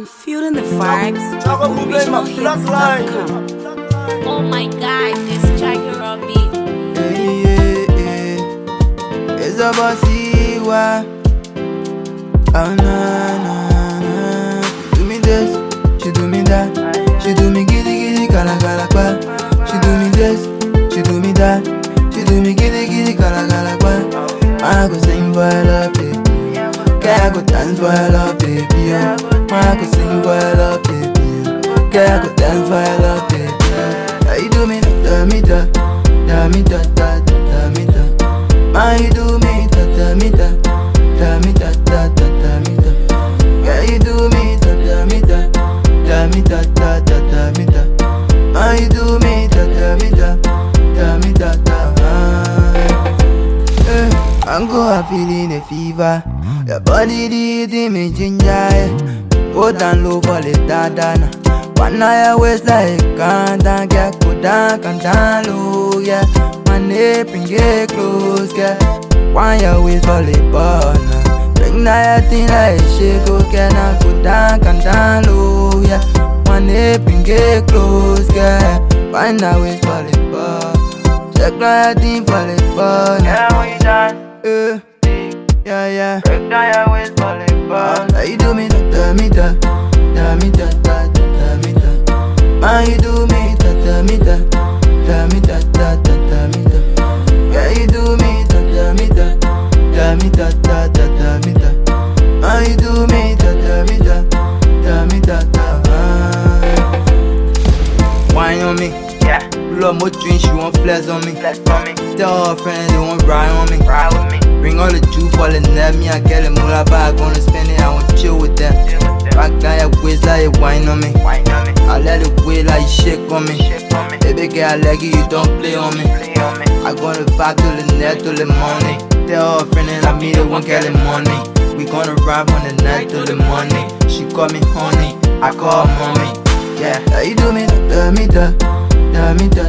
feeling the vibes. Chaka Mube, my black line. Oh my god, this Jagger Robbie. Yeah, yeah, yeah. It's a bossy wa. Oh na na na. She do me this, she do me that. She do me giddy giddy kala kala kwa. She do me this, she do me that. She do me giddy giddy kala kala kwa. I go sing for your love, baby. I go dance for your love, baby. I go sing for your love, baby. oh. Girl, I go dance for your love, baby. oh. How you do me, da me da, da me da da da da me da. How you do me, da da me da, da me da da da da me da. Girl, you do me, da da me da, da me da da da da me da. How you do me, da da me da, da me da da. ah. Eh, I'm feeling a fever. Your body did me ginger. Eh. Go down low for the dadana. One eye waist like can't get go down, come down low, yeah. My neck and get close, yeah. One your waist for the burner. Bring that thing like shit, go get now, go down, come down low, yeah. My neck and get close, yeah. Find that waist for the burner. Check that thing for the burner. Yeah, you done, uh, yeah, yeah. Break down your waist for the How you do me, da me da, da me da da da da me da. How you do me, da da me da, Yeah, more drink, she want flex on me. flex for me, Tell her friends they want ride on me. ride with me. Bring all the juice, fall in love me. I get it, moolah bag, gonna spend it. I want chill with them. Deal with. Rock down your waist like you wine on me. Wine on me, I let it wait like you shake on me. shake on me, Baby girl, I like it, you don't play on me. play on me. I gonna vibe till the night, till the morning. Tell her friend and I meet her, won't get the money. We gonna ride from the night till the morning. She call me honey, I call her mommy. Yeah, you do me, da me da, da me da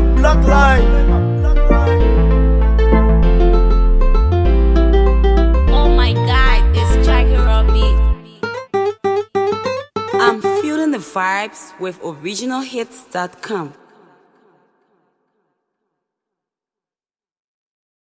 my black. Oh my god, this Jagger Robbie. I'm feeling the vibes with OriginalHits.com.